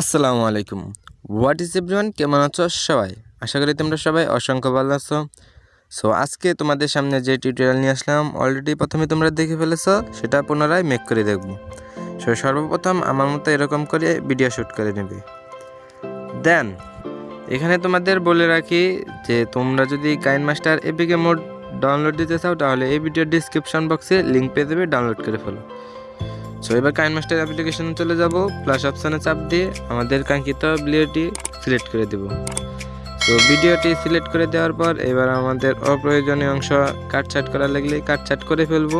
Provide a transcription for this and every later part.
আসসালামু আলাইকুম। What is everyone কেমন আছো সবাই? আশা করি তোমরা সবাই অসংখ্য ভালো আছো। সো আজকে তোমাদের সামনে যে টিউটোরিয়াল নিয়ে আসলাম অলরেডি প্রথমে তোমরা দেখে ফেলেছো, সেটা পুনরায় মেক করে দেখব। সো সর্বপ্রথম আমার মতো এরকম করে ভিডিও শ্যুট করে নেবে। দেন এখানে তোমাদের বলে রাখি যে তোমরা যদি কাইন মাস্টার এপিকে মোড ডাউনলোড দিতে চাও, তাহলে এই ভিডিওর ডিসক্রিপশন বক্সে লিঙ্ক পেয়ে দেবে ডাউনলোড করে ফেলো। সো এবার কাইন মাস্টার অ্যাপ্লিকেশনে চলে যাব। প্লাস অপশানে চাপ দিয়ে আমাদের কাঙ্ক্ষিত ভিডিওটি সিলেক্ট করে দেব। তো ভিডিওটি সিলেক্ট করে দেওয়ার পর এবার আমাদের অপ্রয়োজনীয় অংশ কাটছাট করা লাগলে কাটছাট করে ফেলব।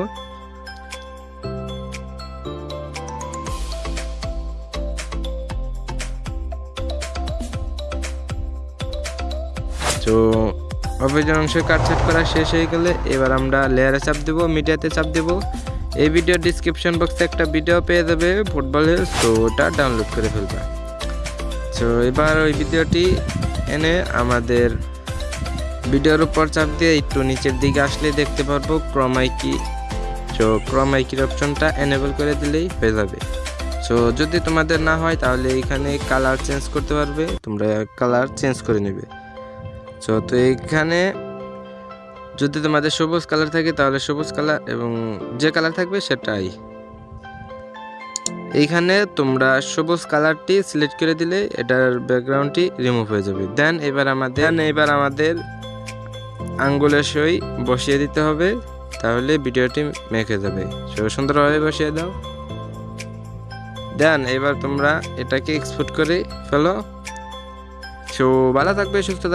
তো অপ্রয়োজন অংশ কাটছাট করা শেষ হয়ে গেলে এবার আমরা লেয়ারে চাপ দেব মিডিয়াতে চাপ দেব। এই ভিডিও ডিসক্রিপশন বক্সে একটা ভিডিও পেয়ে যাবে ফুটবলের তো ওটা ডাউনলোড করে ফেলবে। তো এবার ওই ভিডিওটি এনে আমাদের ভিডিওর উপর চাপ দিয়ে একটু নিচের দিকে আসলে দেখতে পারব ক্রমাইকি তো ক্রমাইকির অপশনটা এনেবল করে দিলেই হয়ে যাবে। সো যদি তোমাদের না হয়, তাহলে এখানে কালার চেঞ্জ করতে পারবে, তোমরা কালার চেঞ্জ করে নেবে। সো তো এইখানে যদি তোমাদের সবুজ কালার থাকে তাহলে সবুজ কালার এবং যে কালার থাকবে সেটাই। এইখানে তোমরা সবুজ কালারটি সিলেক্ট করে দিলে এটার ব্যাকগ্রাউন্ডটি রিমুভ হয়ে যাবে। দেন এবার আমাদের এবার আমাদের আঙ্গুলের সই বসিয়ে দিতে হবে, তাহলে ভিডিওটি মেখে যাবে। সুন্দরভাবে বসিয়ে দাও। দেন এবার তোমরা এটাকে এক্সপোর্ট করে ফেলো। সো, ভালো থাকবে, সুস্থ থাকবে।